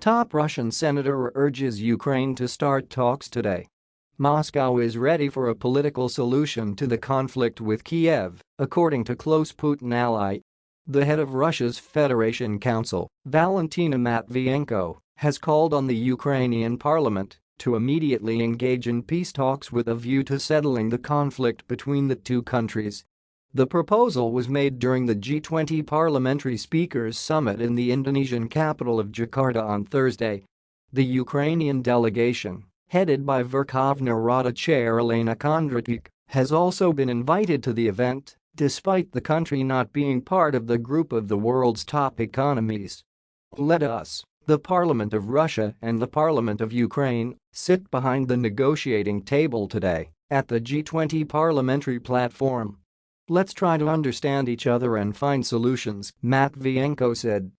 Top Russian senator urges Ukraine to start talks today. Moscow is ready for a political solution to the conflict with Kiev, according to close Putin ally. The head of Russia's Federation Council, Valentina Matvienko, has called on the Ukrainian parliament to immediately engage in peace talks with a view to settling the conflict between the two countries. The proposal was made during the G20 Parliamentary Speakers Summit in the Indonesian capital of Jakarta on Thursday. The Ukrainian delegation, headed by Verkhovna Rada chair Elena Kondratyuk, has also been invited to the event, despite the country not being part of the group of the world's top economies. Let us the Parliament of Russia and the Parliament of Ukraine sit behind the negotiating table today at the G20 parliamentary platform. Let's try to understand each other and find solutions, Matvienko said.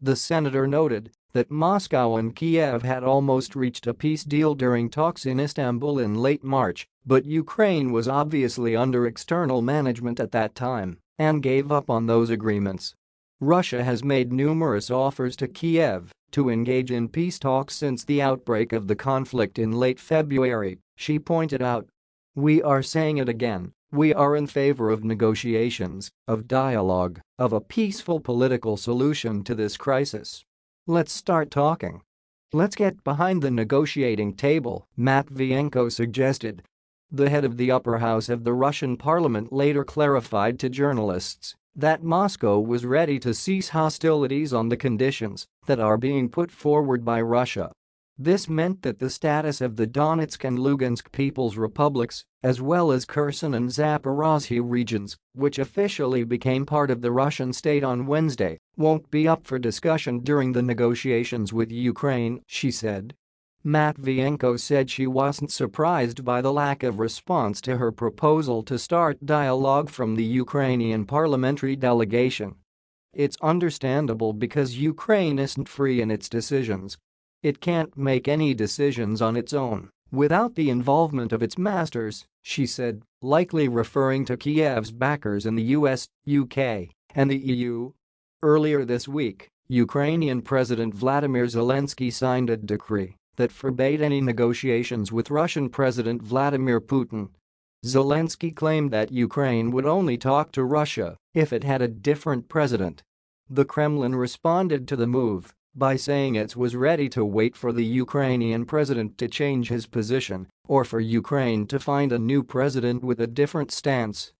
The senator noted that Moscow and Kiev had almost reached a peace deal during talks in Istanbul in late March, but Ukraine was obviously under external management at that time and gave up on those agreements. Russia has made numerous offers to Kiev to engage in peace talks since the outbreak of the conflict in late February, she pointed out. We are saying it again, we are in favor of negotiations, of dialogue, of a peaceful political solution to this crisis. Let's start talking. Let's get behind the negotiating table, Matvienko suggested. The head of the upper house of the Russian parliament later clarified to journalists that Moscow was ready to cease hostilities on the conditions that are being put forward by Russia. This meant that the status of the Donetsk and Lugansk People's Republics, as well as Kherson and Zaporozhye regions, which officially became part of the Russian state on Wednesday, won't be up for discussion during the negotiations with Ukraine, she said. Matvienko said she wasn't surprised by the lack of response to her proposal to start dialogue from the Ukrainian parliamentary delegation. It's understandable because Ukraine isn't free in its decisions. It can't make any decisions on its own without the involvement of its masters, she said, likely referring to Kiev's backers in the US, UK, and the EU. Earlier this week, Ukrainian President Vladimir Zelensky signed a decree that forbade any negotiations with Russian President Vladimir Putin. Zelensky claimed that Ukraine would only talk to Russia if it had a different president. The Kremlin responded to the move by saying it was ready to wait for the Ukrainian president to change his position or for Ukraine to find a new president with a different stance.